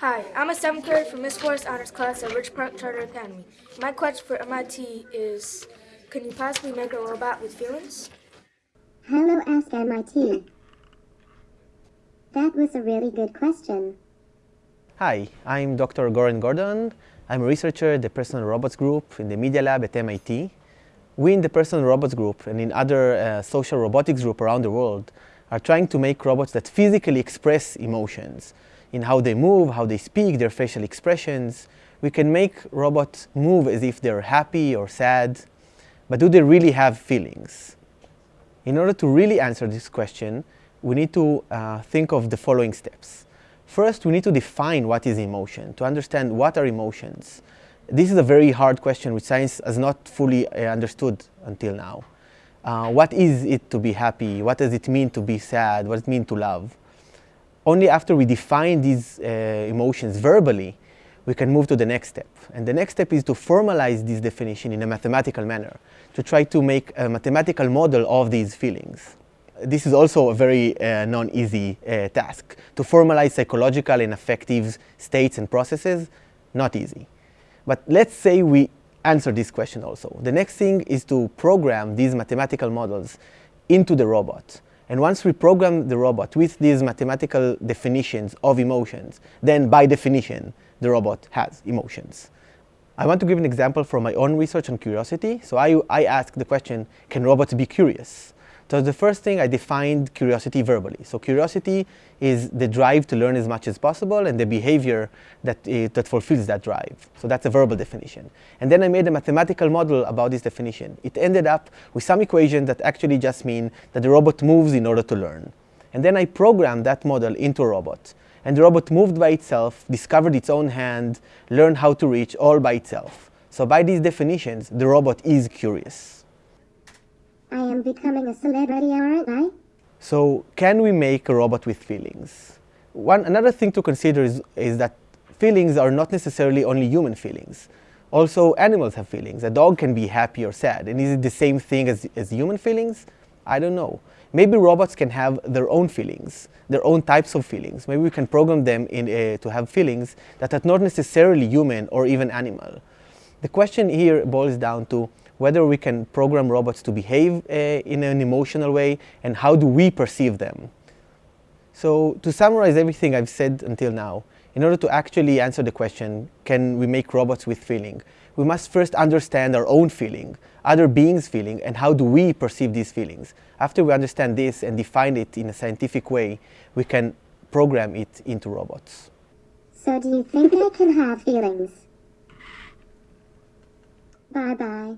Hi, I'm a seventh grader from Miss Forest Honors class at Rich Park Charter Academy. My question for MIT is, can you possibly make a robot with feelings? Hello, Ask MIT. That was a really good question. Hi, I'm Dr. Goran Gordon. I'm a researcher at the Personal Robots Group in the Media Lab at MIT. We in the Personal Robots Group and in other uh, social robotics group around the world are trying to make robots that physically express emotions in how they move, how they speak, their facial expressions. We can make robots move as if they're happy or sad, but do they really have feelings? In order to really answer this question, we need to uh, think of the following steps. First, we need to define what is emotion, to understand what are emotions. This is a very hard question which science has not fully uh, understood until now. Uh, what is it to be happy? What does it mean to be sad? What does it mean to love? Only after we define these uh, emotions verbally, we can move to the next step. And the next step is to formalize this definition in a mathematical manner, to try to make a mathematical model of these feelings. This is also a very uh, non-easy uh, task. To formalize psychological and affective states and processes, not easy. But let's say we answer this question also. The next thing is to program these mathematical models into the robot. And once we program the robot with these mathematical definitions of emotions, then by definition, the robot has emotions. I want to give an example from my own research on curiosity. So I, I asked the question, can robots be curious? So the first thing I defined curiosity verbally. So curiosity is the drive to learn as much as possible and the behavior that, uh, that fulfills that drive. So that's a verbal definition. And then I made a mathematical model about this definition. It ended up with some equations that actually just mean that the robot moves in order to learn. And then I programmed that model into a robot. And the robot moved by itself, discovered its own hand, learned how to reach all by itself. So by these definitions, the robot is curious. Becoming a celebrity, aren't I? So can we make a robot with feelings? One, another thing to consider is, is that feelings are not necessarily only human feelings. Also, animals have feelings. A dog can be happy or sad. And is it the same thing as, as human feelings? I don't know. Maybe robots can have their own feelings, their own types of feelings. Maybe we can program them in, uh, to have feelings that are not necessarily human or even animal. The question here boils down to whether we can program robots to behave uh, in an emotional way, and how do we perceive them. So to summarize everything I've said until now, in order to actually answer the question, can we make robots with feeling, we must first understand our own feeling, other beings' feeling, and how do we perceive these feelings. After we understand this and define it in a scientific way, we can program it into robots. So do you think I can have feelings? Bye-bye.